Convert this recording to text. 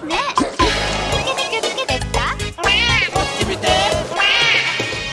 What's next?